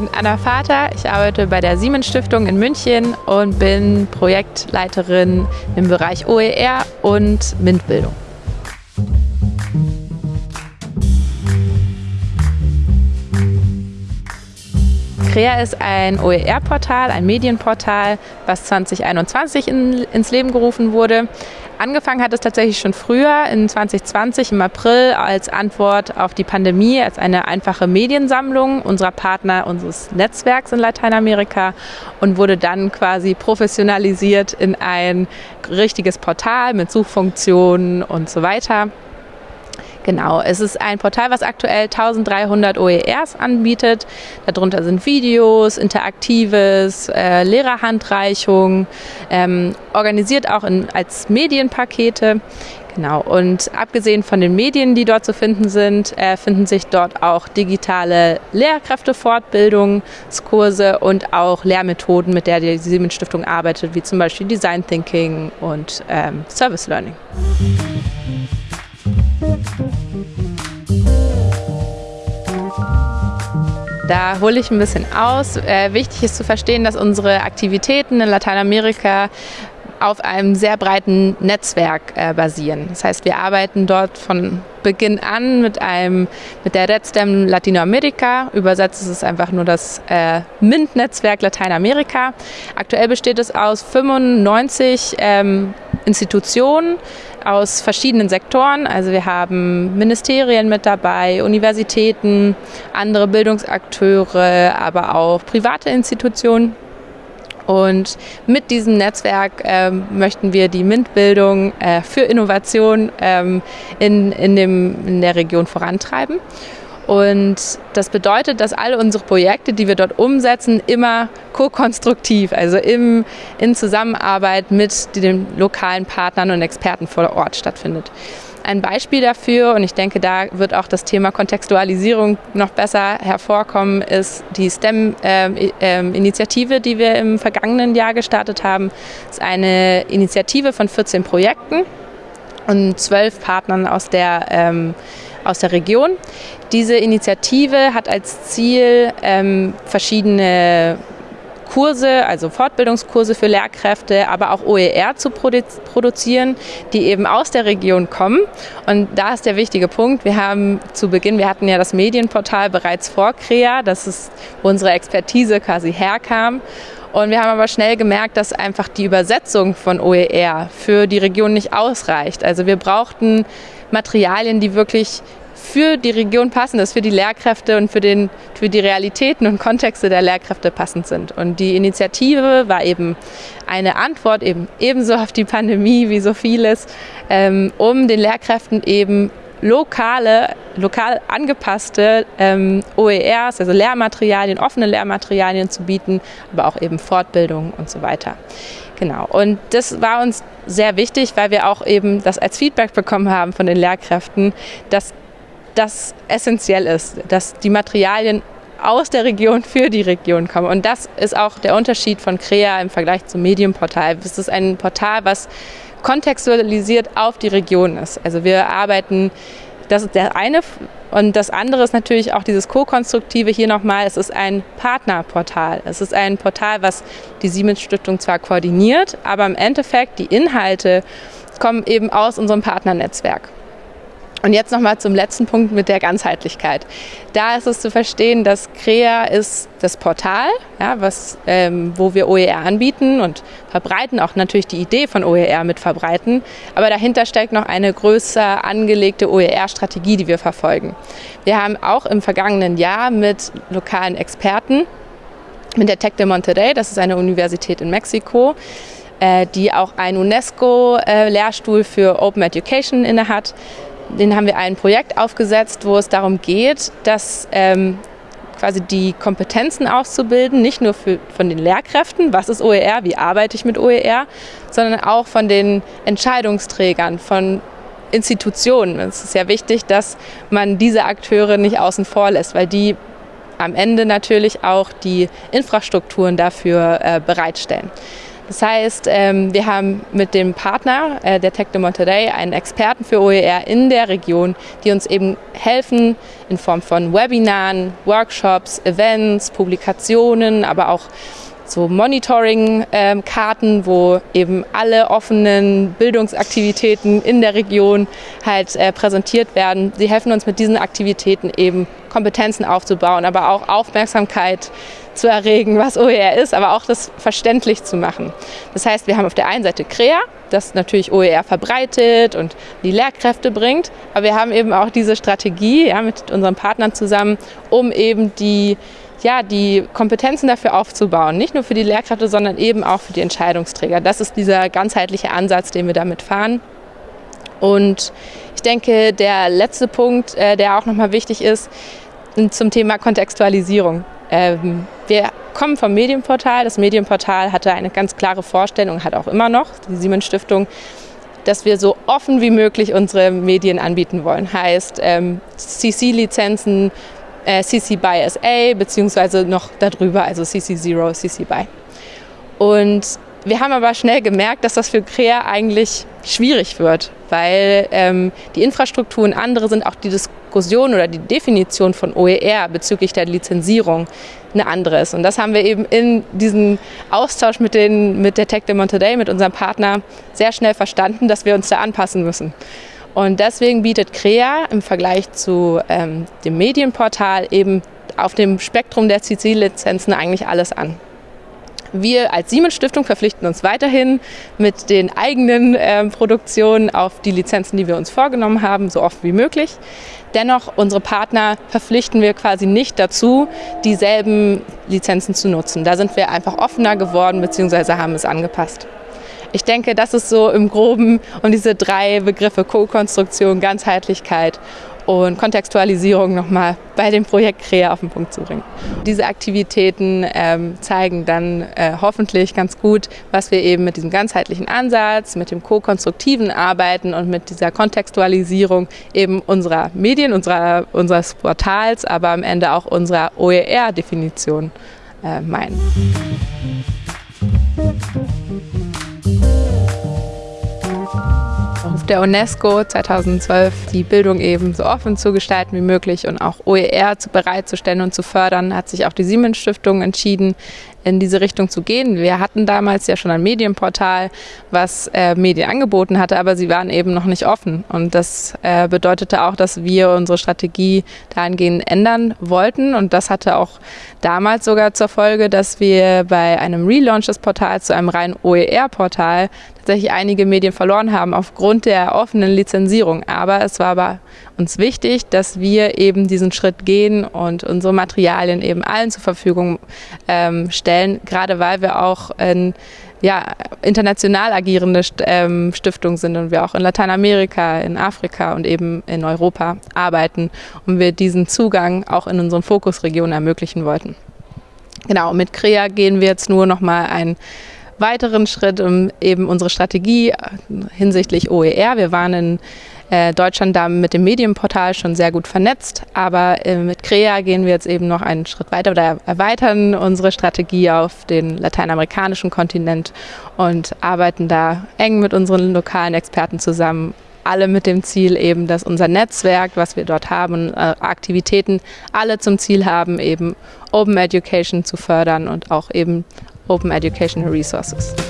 bin Anna Vater. Ich arbeite bei der Siemens Stiftung in München und bin Projektleiterin im Bereich OER und MINT-Bildung. CREA ist ein OER-Portal, ein Medienportal, was 2021 in, ins Leben gerufen wurde. Angefangen hat es tatsächlich schon früher, in 2020 im April, als Antwort auf die Pandemie, als eine einfache Mediensammlung unserer Partner unseres Netzwerks in Lateinamerika und wurde dann quasi professionalisiert in ein richtiges Portal mit Suchfunktionen und so weiter. Genau, es ist ein Portal, was aktuell 1300 OERs anbietet. Darunter sind Videos, Interaktives, äh, Lehrerhandreichung, ähm, organisiert auch in, als Medienpakete. Genau, und abgesehen von den Medien, die dort zu finden sind, äh, finden sich dort auch digitale Lehrkräftefortbildungskurse und auch Lehrmethoden, mit der die Siemens Stiftung arbeitet, wie zum Beispiel Design Thinking und ähm, Service Learning. Da hole ich ein bisschen aus. Äh, wichtig ist zu verstehen, dass unsere Aktivitäten in Lateinamerika auf einem sehr breiten Netzwerk äh, basieren. Das heißt, wir arbeiten dort von Beginn an mit einem mit der RedStem Latinoamerika. Übersetzt ist es einfach nur das äh, MINT-Netzwerk Lateinamerika. Aktuell besteht es aus 95 ähm, Institutionen aus verschiedenen Sektoren. Also wir haben Ministerien mit dabei, Universitäten, andere Bildungsakteure, aber auch private Institutionen. Und mit diesem Netzwerk ähm, möchten wir die MINT-Bildung äh, für Innovation ähm, in, in, dem, in der Region vorantreiben. Und das bedeutet, dass alle unsere Projekte, die wir dort umsetzen, immer ko-konstruktiv, also im, in Zusammenarbeit mit den lokalen Partnern und Experten vor Ort stattfindet. Ein Beispiel dafür, und ich denke, da wird auch das Thema Kontextualisierung noch besser hervorkommen, ist die STEM-Initiative, ähm, die wir im vergangenen Jahr gestartet haben. Das ist eine Initiative von 14 Projekten und zwölf Partnern aus der ähm, aus der Region. Diese Initiative hat als Ziel, ähm, verschiedene Kurse, also Fortbildungskurse für Lehrkräfte, aber auch OER zu produ produzieren, die eben aus der Region kommen. Und da ist der wichtige Punkt. Wir haben zu Beginn, wir hatten ja das Medienportal bereits vor CREA, das ist, wo unsere Expertise quasi herkam. Und wir haben aber schnell gemerkt, dass einfach die Übersetzung von OER für die Region nicht ausreicht. Also wir brauchten Materialien, die wirklich für die Region passend ist, für die Lehrkräfte und für, den, für die Realitäten und Kontexte der Lehrkräfte passend sind. Und die Initiative war eben eine Antwort eben ebenso auf die Pandemie wie so vieles, ähm, um den Lehrkräften eben lokale, lokal angepasste ähm, OERs, also Lehrmaterialien, offene Lehrmaterialien zu bieten, aber auch eben Fortbildung und so weiter. Genau. Und das war uns sehr wichtig, weil wir auch eben das als Feedback bekommen haben von den Lehrkräften, dass das essentiell ist, dass die Materialien aus der Region für die Region kommen. Und das ist auch der Unterschied von CREA im Vergleich zum Medienportal. Es ist ein Portal, was kontextualisiert auf die Region ist. Also wir arbeiten, das ist der eine und das andere ist natürlich auch dieses Co-Konstruktive hier nochmal, es ist ein Partnerportal. Es ist ein Portal, was die Siemens Stiftung zwar koordiniert, aber im Endeffekt die Inhalte kommen eben aus unserem Partnernetzwerk. Und jetzt nochmal zum letzten Punkt mit der Ganzheitlichkeit. Da ist es zu verstehen, dass CREA ist das Portal, ja, was, ähm, wo wir OER anbieten und verbreiten, auch natürlich die Idee von OER mit verbreiten. Aber dahinter steckt noch eine größer angelegte OER-Strategie, die wir verfolgen. Wir haben auch im vergangenen Jahr mit lokalen Experten, mit der Tec de Monterrey, das ist eine Universität in Mexiko, äh, die auch einen UNESCO-Lehrstuhl äh, für Open Education innehat, den haben wir ein Projekt aufgesetzt, wo es darum geht, dass ähm, quasi die Kompetenzen auszubilden, nicht nur für, von den Lehrkräften, was ist OER, wie arbeite ich mit OER, sondern auch von den Entscheidungsträgern, von Institutionen. Es ist ja wichtig, dass man diese Akteure nicht außen vor lässt, weil die am Ende natürlich auch die Infrastrukturen dafür äh, bereitstellen. Das heißt, ähm, wir haben mit dem Partner äh, der Tech de Monterrey einen Experten für OER in der Region, die uns eben helfen in Form von Webinaren, Workshops, Events, Publikationen, aber auch so Monitoring-Karten, wo eben alle offenen Bildungsaktivitäten in der Region halt äh, präsentiert werden. Sie helfen uns mit diesen Aktivitäten eben Kompetenzen aufzubauen, aber auch Aufmerksamkeit zu erregen, was OER ist, aber auch das verständlich zu machen. Das heißt, wir haben auf der einen Seite CREA, das natürlich OER verbreitet und die Lehrkräfte bringt, aber wir haben eben auch diese Strategie ja, mit unseren Partnern zusammen, um eben die ja, die Kompetenzen dafür aufzubauen. Nicht nur für die Lehrkräfte, sondern eben auch für die Entscheidungsträger. Das ist dieser ganzheitliche Ansatz, den wir damit fahren. Und ich denke, der letzte Punkt, äh, der auch nochmal wichtig ist, zum Thema Kontextualisierung. Wir kommen vom Medienportal. Das Medienportal hatte eine ganz klare Vorstellung, hat auch immer noch, die Siemens Stiftung, dass wir so offen wie möglich unsere Medien anbieten wollen. Heißt, ähm, CC-Lizenzen äh, CC BY SA beziehungsweise noch darüber, also CC 0 CC BY. Und wir haben aber schnell gemerkt, dass das für Crea eigentlich schwierig wird, weil ähm, die Infrastruktur und andere sind auch die Diskussion oder die Definition von OER bezüglich der Lizenzierung eine andere ist. Und das haben wir eben in diesem Austausch mit, den, mit der Tech de Monterey, mit unserem Partner, sehr schnell verstanden, dass wir uns da anpassen müssen. Und deswegen bietet CREA im Vergleich zu ähm, dem Medienportal eben auf dem Spektrum der CC-Lizenzen eigentlich alles an. Wir als Siemens Stiftung verpflichten uns weiterhin mit den eigenen äh, Produktionen auf die Lizenzen, die wir uns vorgenommen haben, so oft wie möglich. Dennoch, unsere Partner verpflichten wir quasi nicht dazu, dieselben Lizenzen zu nutzen. Da sind wir einfach offener geworden bzw. haben es angepasst. Ich denke, das ist so im Groben um diese drei Begriffe Co-Konstruktion, Ganzheitlichkeit und Kontextualisierung nochmal bei dem Projekt CREA auf den Punkt zu bringen. Diese Aktivitäten ähm, zeigen dann äh, hoffentlich ganz gut, was wir eben mit diesem ganzheitlichen Ansatz, mit dem ko-konstruktiven Arbeiten und mit dieser Kontextualisierung eben unserer Medien, unserer, unseres Portals, aber am Ende auch unserer OER-Definition äh, meinen. Der UNESCO 2012 die Bildung eben so offen zu gestalten wie möglich und auch OER bereitzustellen und zu fördern, hat sich auch die Siemens Stiftung entschieden, in diese Richtung zu gehen. Wir hatten damals ja schon ein Medienportal, was äh, Medien angeboten hatte, aber sie waren eben noch nicht offen. Und das äh, bedeutete auch, dass wir unsere Strategie dahingehend ändern wollten. Und das hatte auch damals sogar zur Folge, dass wir bei einem Relaunch des Portals zu einem reinen OER-Portal tatsächlich einige Medien verloren haben aufgrund der offenen Lizenzierung. Aber es war aber uns wichtig, dass wir eben diesen Schritt gehen und unsere Materialien eben allen zur Verfügung ähm, stellen, gerade weil wir auch in ja, international agierende ähm, Stiftung sind und wir auch in Lateinamerika, in Afrika und eben in Europa arbeiten und wir diesen Zugang auch in unseren Fokusregionen ermöglichen wollten. Genau, mit CREA gehen wir jetzt nur noch mal einen weiteren Schritt, um eben unsere Strategie hinsichtlich OER. Wir waren in äh, Deutschland da mit dem Medienportal schon sehr gut vernetzt, aber äh, mit CREA gehen wir jetzt eben noch einen Schritt weiter oder erweitern unsere Strategie auf den lateinamerikanischen Kontinent und arbeiten da eng mit unseren lokalen Experten zusammen, alle mit dem Ziel eben, dass unser Netzwerk, was wir dort haben, äh, Aktivitäten alle zum Ziel haben, eben Open Education zu fördern und auch eben Open Educational Resources.